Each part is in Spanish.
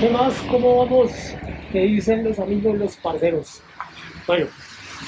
¿Qué más? ¿Cómo vamos? ¿Qué dicen los amigos, los parceros? Bueno,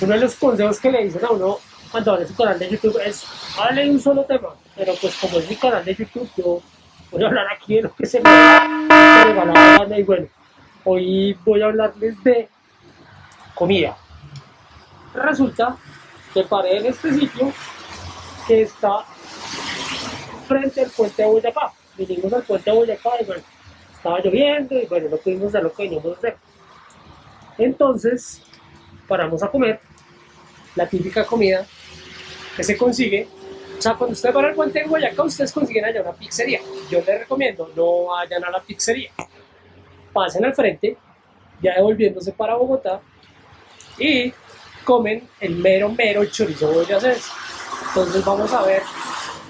uno de los consejos que le dicen a uno cuando abre su canal de YouTube es hable un solo tema, pero pues como es mi canal de YouTube, yo voy a hablar aquí de lo que se me da la gana y bueno, hoy voy a hablarles de comida. Resulta que paré en este sitio que está frente al puente de Boyacá. Vinimos al puente de Boyacá y bueno, estaba lloviendo y bueno, no pudimos hacer lo que veníamos a. Entonces, paramos a comer la típica comida que se consigue. O sea, cuando usted va al puente de Boyacá, ustedes consiguen allá una pizzería. Yo les recomiendo, no vayan a la pizzería. Pasen al frente, ya devolviéndose para Bogotá, y comen el mero, mero chorizo boyacense. Entonces vamos a ver,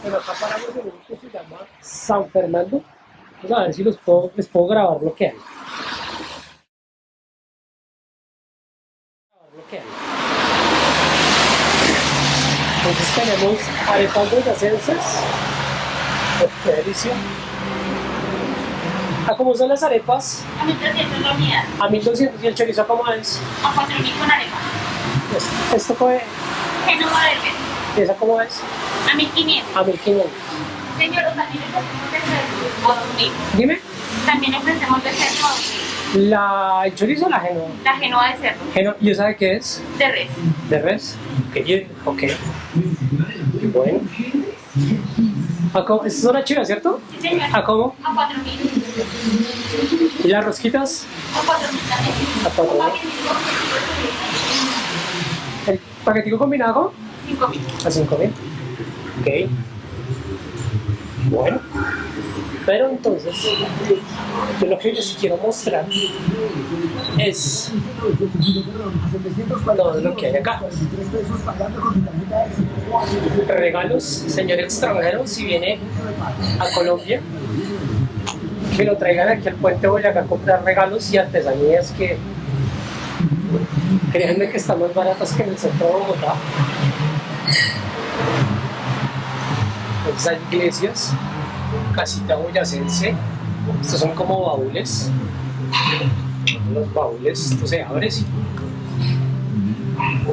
bueno, acá paramos en un que se llama San Fernando. Vamos a ver si los puedo, les puedo grabar lo que hay. Entonces tenemos arepas boyacenses. ¡Qué delicia! ¿A cómo son las arepas? A 1200 la unidad. A 1200 y el chorizo cómo es? A 4000 con arepa. Esto, esto es? Genova Verde. ¿Y esa cómo es? A 1500. A 1500. Señor, también ofrecemos de 2000. Dime. También ofrecemos de cerdo 2000. La, ¿El chorizo o la genoa? La Genova de cerdo. Geno, ¿Y esa de qué es? De res. ¿De res? Ok. okay. Bueno. ¿A cómo? ¿Esta es una chiva, cierto? Sí, señor. ¿A cómo? A 4000. ¿Y las rosquitas? A 4000 también. A 4000. ¿El paquetico combinado? 5000. A 5000. Ok. Bueno. Pero entonces, yo lo que yo sí quiero mostrar es todo lo que hay acá. Regalos, señor extranjero, si viene a Colombia, que lo traigan aquí al puente Boyacá a comprar regalos y artesanías que créanme que están más baratas que en el centro de Bogotá. Entonces hay iglesias, casita boyacense, estos son como baúles, los baúles, esto se abre sí.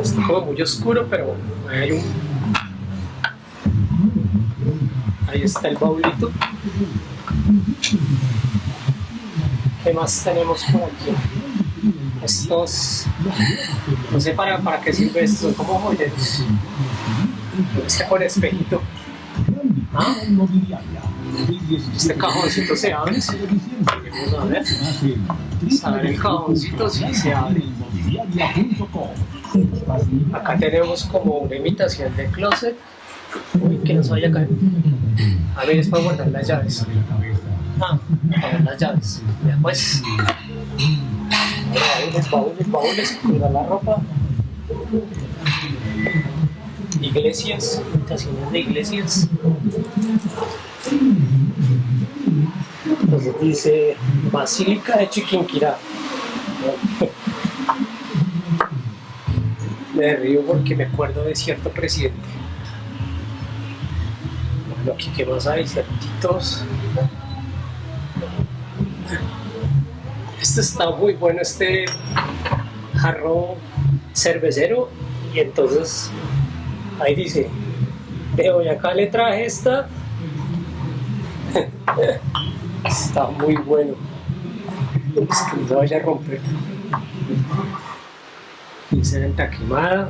Está como muy oscuro, pero hay un... Ahí está el baúlito. ¿Qué más tenemos por aquí? Estos, no sé para, para qué sirve esto, como joyeros. Este con espejito. Este cajoncito se abre. Vamos a ver. El cajoncito, sí se abre. Acá tenemos como una imitación de closet. Uy, que no se vaya a caer. A ver, es para guardar las llaves. Ah, para las llaves. Ya pues. Baúles, baúles, la ropa. Iglesias, imitaciones de iglesias. Dice Basílica de Chiquinquirá. Me río porque me acuerdo de cierto presidente. Bueno, aquí qué más hay, ciertitos. Este está muy bueno, este jarro cervecero. Y entonces ahí dice, de Boyacá le traje esta. está muy bueno. Es que no vaya a romper. Dice venta quemada.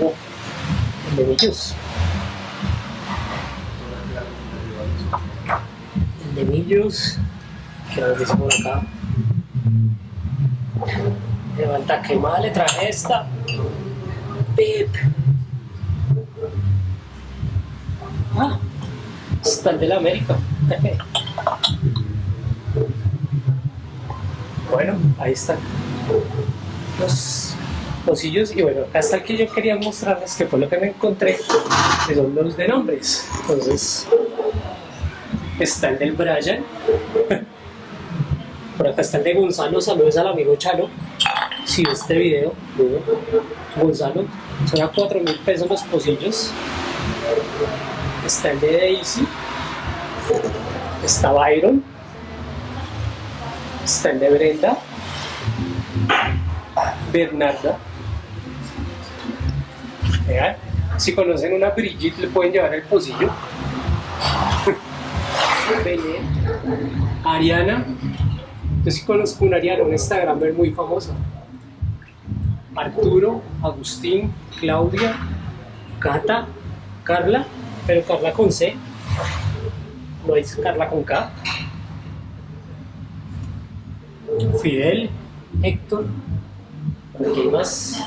Oh, el de millos. El de millos. Que nos dice por acá. Levanta quemada, le traje esta. Pip. Ah, está el de la América. bueno, ahí están los pocillos y bueno, el que yo quería mostrarles que fue lo que me encontré, que son los de nombres. Entonces, está el del Brian. Por acá está el de Gonzalo, saludos al amigo Chalo. Si ve este video, Gonzalo, son a 4 mil pesos los pocillos. Está el de Daisy, Está Byron. Está el de Brenda. Bernarda. Vean, si conocen una Brigitte le pueden llevar el pocillo. Ariana. Yo sí conozco una Ariana, una Instagramer muy famosa. Arturo, Agustín, Claudia, Cata, Carla, pero Carla con C. No es Carla con K. Fidel, Héctor, aquí hay más.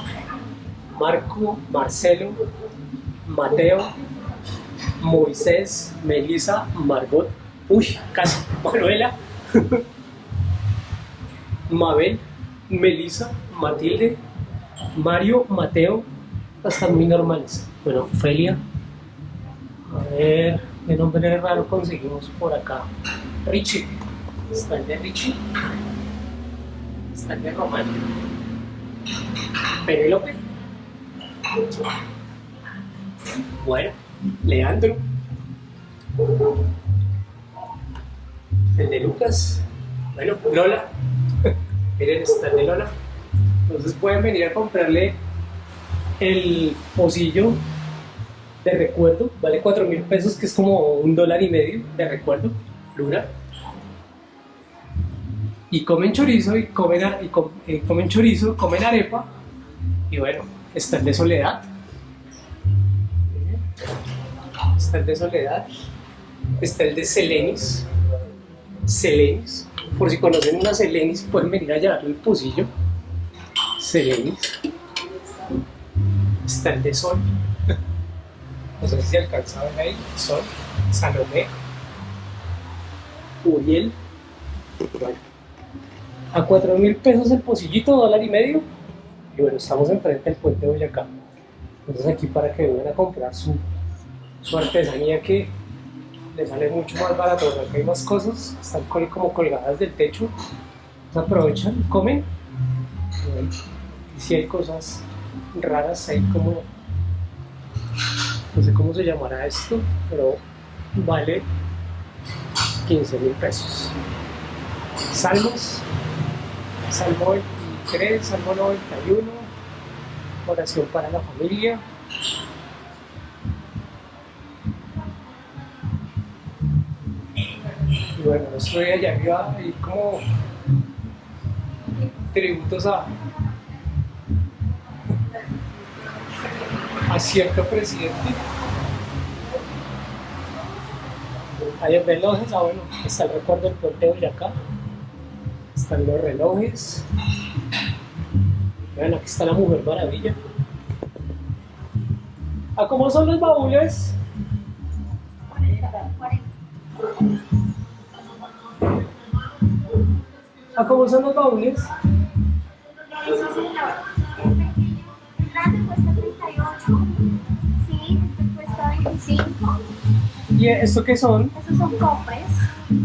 Marco, Marcelo, Mateo, Moisés, Melissa, Margot, uy, casi, Manuela, Mabel, Melissa, Matilde, Mario, Mateo, hasta muy normales. Bueno, Felia, a ver, qué nombre raro conseguimos por acá. Richie, está el de Richie, está el de Román, Penélope, bueno, Leandro. El de Lucas. Bueno, Lola. Miren, está el de Lola. Entonces pueden venir a comprarle el pocillo de recuerdo. Vale 4 mil pesos, que es como un dólar y medio de recuerdo. Luna. Y comen chorizo y comen, eh, comen chorizo, comen arepa. Y bueno, está el de soledad. Está el de soledad. Está el de Selenis. Selenis. Por si conocen una Selenis, pueden venir a llevarle el pocillo. Selenis. Está el de Sol. No sé si se alcanza a ver ahí. Sol. Salomé. Uriel. A 4 mil pesos el pocillito, dólar y medio. Y bueno, estamos enfrente del puente de Boyacá. Entonces aquí para que vengan a comprar su, su artesanía que les sale mucho más barato. Bueno, acá hay más cosas, están como colgadas del techo. Se aprovechan, comen. Y si hay cosas raras, hay como, no sé cómo se llamará esto, pero vale 15 mil pesos. Salmos, Salmo 23, Salmo 91, oración para la familia. Y bueno, estoy allá arriba y como tributos a, a presidente. Hay relojes, ah bueno, está el recuerdo del puente de Boyacá. Están los relojes. Vean, aquí está la Mujer Maravilla. ¿A cómo son los baúles? 40, 40. ¿A cómo son los baúles? Cuesta 25. ¿Y esto qué son? Estos son cofres.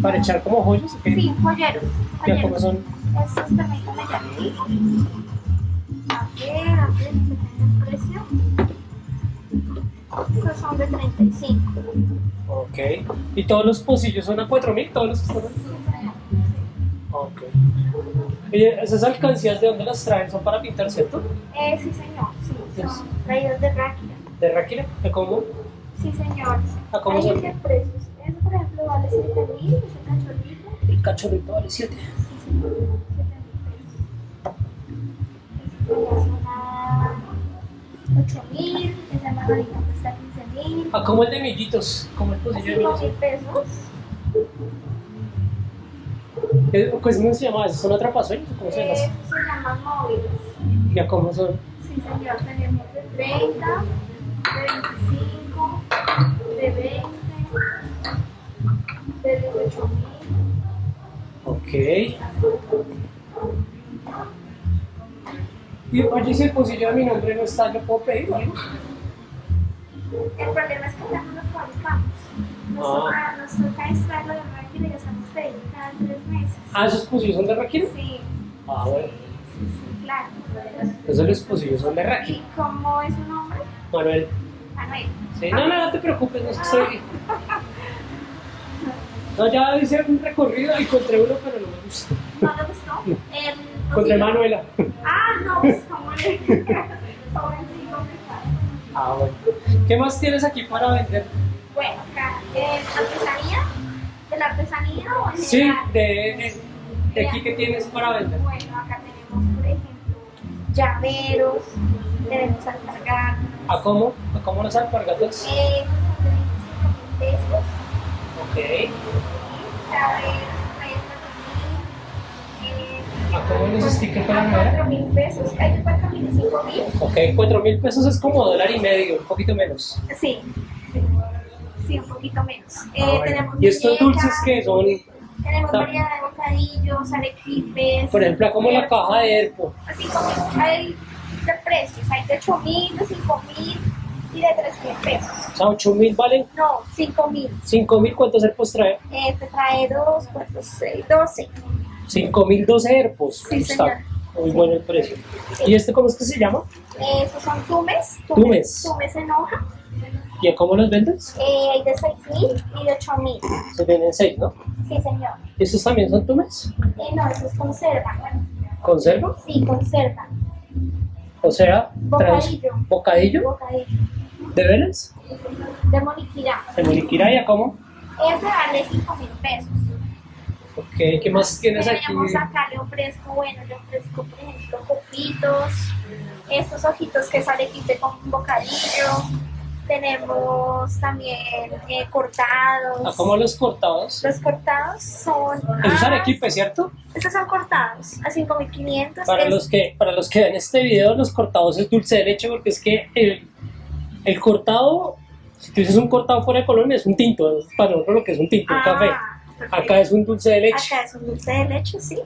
¿Para echar como joyas? o qué? Sí, joyeros. ¿Y cómo joyeros. son? Estos, permítame ya. A ver, a ver, el precio. Estos son de 35. Ok. ¿Y todos los pocillos son a 4000? ¿Todos los que están señor. Ok. Oye, ¿esas alcancías de dónde las traen? ¿Son para pintar, cierto? Eh, sí, señor. Sí, son traídos de Ráquira. ¿De Ráquira? ¿De cómo? Sí, señor. ¿A cómo Ahí son? dice precios. Eso, por ejemplo, vale 7 mil, es un cachorrito. El cachorrito vale 7. Sí, señor. 7 mil pesos. Este ya son a 8 mil, esa margarita cuesta 15 mil. ¿A cómo el de millitos? ¿Cómo el de 5 millitos? mil pesos. ¿Qué- ¿Cómo se llama eso? ¿Son atrapasueños? ¿Cómo se llama Eh, eso? se llaman móviles. ¿Y a cómo son? Sí, señor. Tenemos de 30, Y oye, si el pocillo de mi nombre no está, ¿lo puedo pedir algo? El problema es que ya no los fabricamos. Nos, Ah. toca, nos toca extraerlo de máquina y hacemos pedido cada tres meses. Ah, ¿esos pocillos son de Ráquira? Sí, Ah, bueno. sí, sí, claro. Esos los pocillos son de Ráquira. ¿Y cómo es su nombre? Manuel. Manuel. Sí, no, no, no te preocupes, no es que estoy... No, ya hice un recorrido y encontré uno, pero no me gustó. ¿No le gustó? El Encontré tocino. Manuela. Ah, no, pues como. Ah, bueno. ¿Qué más tienes aquí para vender? Bueno, acá, eh, artesanía, de la artesanía o en Sí, de, de, de aquí que tienes para vender. Bueno, acá tenemos, por ejemplo, llaveros, tenemos alpargatas, ¿A cómo? ¿A cómo los alpargatos? eh, 25 pesos, Ok. eh, ¿A cómo los stickers para a madera? 4 mil pesos, hay de 4 mil y 5 mil, Ok, cuatro mil pesos es como dólar y medio, un poquito menos. sí, sí, un poquito menos. Eh, Ah, tenemos ¿Y estos muñecas, dulces que son, Tenemos Ta- variedad de bocadillos, arequipes. por ejemplo, como la caja de Erpo? Así como hay de precios, hay de 8 mil, de 5 mil y de 3 mil pesos. O sea, 8 mil valen, No, 5 mil. 5 mil, ¿cuántos Erpos trae? Este trae 2, 4, 6, 12. 5 mil 12 Erpos. Sí, Está muy bueno el precio. ¿Y este cómo es que se llama? Esos son tumes. Tumes. Tumes en hoja. ¿Y a cómo los vendes? Eh, hay de 6 mil y de 8 mil. Se venden 6, ¿no? Sí, señor. ¿Y estos también son tumes? Eh, no, eso es conserva. ¿Conserva? Sí, conserva. O sea, Bocadillo. bocadillo Bocadillo. De Vélez, De moniquirá. de Moniquirá y a cómo. Ese vale 5 mil pesos. Ok, ¿qué más tienes aquí? Tenemos acá, le ofrezco, bueno, le ofrezco, por ejemplo, copitos, estos ojitos que sale quite con bocadillo. Tenemos también eh, cortados. ¿A cómo los cortados? Los cortados son. Eso es ah, arequipe, ¿cierto? Estos son cortados a 5.500. Para Es- los que para los que ven este video, los cortados es dulce de leche porque es que el, el cortado, si tú dices un cortado fuera de Colombia, es un tinto, es para nosotros lo que es un tinto, un Ah, café. perfecto. Acá es un dulce de leche. Acá es un dulce de leche, sí.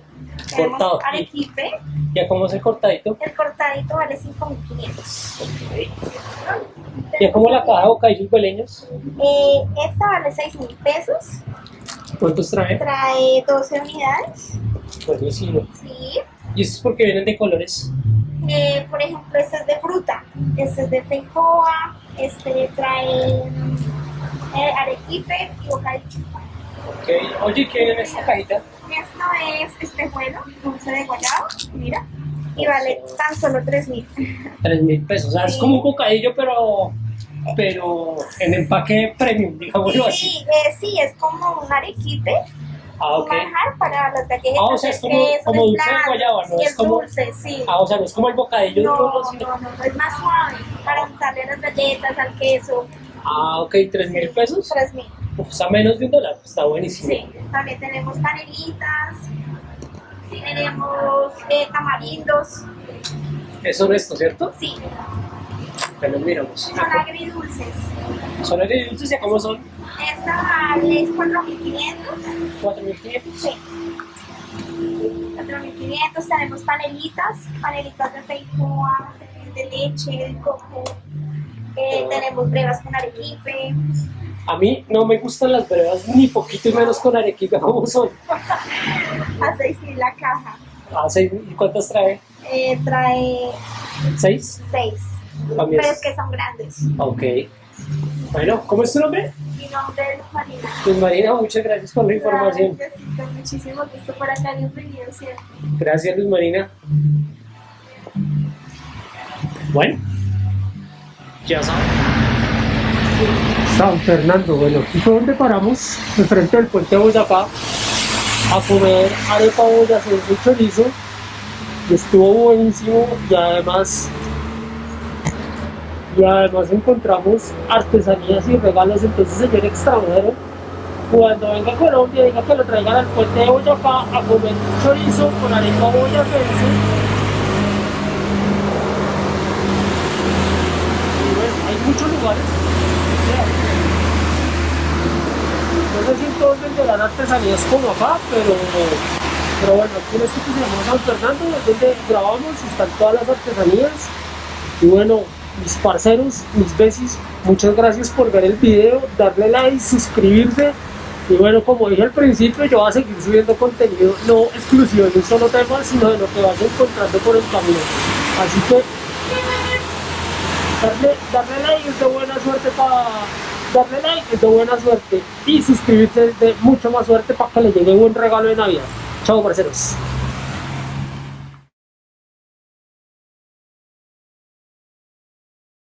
Tenemos Cortado. arequipe. ¿Ya cómo es el cortadito? El cortadito vale 5.500. ¿Ya como la caja de bocadillos beleños? Eh, esta vale 6.000 pesos. ¿Cuántos trae? Trae 12 unidades. Buenísimo. Sí. ¿Y esto es porque vienen de colores? Eh, por ejemplo, este es de fruta, este es de feijoa, este trae eh, arequipe y bocadillo. Ok. Oye, ¿qué en esta cajita? Esto es espejuelo, dulce de guayaba, mira, y vale tan solo 3 mil. Tres mil pesos. O sea, es como un bocadillo, pero, pero en empaque premium, digámoslo así. Sí, eh, sí, es como un arequipe, Ah, un ok. manjar para las galletas. Ah, o sea, es como- queso, como dulce de guayaba, ¿no? Sí, Es es como- dulce, sí. Ah, o sea, no es como el bocadillo No, de uno, no, no, no, es más suave para untarle las galletas, al queso. Ah, ok, tres mil pesos. 3 mil. Pues a menos de un dólar, está buenísimo. Sí, también tenemos canelitas, tenemos eh, tamarindos, Es honesto, ¿cierto? sí, Son agridulces. Son agridulces, ¿ya cómo son? Esta vale es 4.500, 4.500. sí. 4.500, tenemos panelitas, panelitas de feijoa, de leche, de coco, eh, tenemos brevas con arequipe, A mí no me gustan las brevas ni poquito y menos con arequipa, ¿cómo son? a 6.000 la caja. Ah, seis- ¿Y cuántas trae? Eh, trae ¿Seis? 6, También. pero es que son grandes. Ok. Bueno, ¿cómo es tu nombre? Mi nombre es Marina. Pues Marina, muchas gracias por la información. Gracias, con muchísimo gusto por acá, bienvenido siempre. Gracias, Luz Marina. Bueno, ya saben. San Fernando, bueno, ¿y fue donde paramos? Enfrente del puente de Boyacá a comer arepa boyacense y chorizo. Estuvo buenísimo y además y además encontramos artesanías y regalos. Entonces, señor extranjero, cuando venga a Colombia, diga que lo traigan al puente de Boyacá a comer chorizo con arepa boyacense. Bueno, hay muchos lugares. No sé si en todos venderán artesanías como acá, pero, bueno, aquí en este que San Fernando es donde grabamos, están todas las artesanías. Y bueno, mis parceros, mis besis, muchas gracias por ver el video, darle like, suscribirse. Y bueno, como dije al principio, yo voy a seguir subiendo contenido no exclusivo de un solo tema, sino de lo que vaya encontrando por el camino. Así que darle, darle like es de buena suerte para darle like es de buena suerte y suscribirse es de mucho más suerte para que le llegue un regalo de Navidad. Chao, parceros.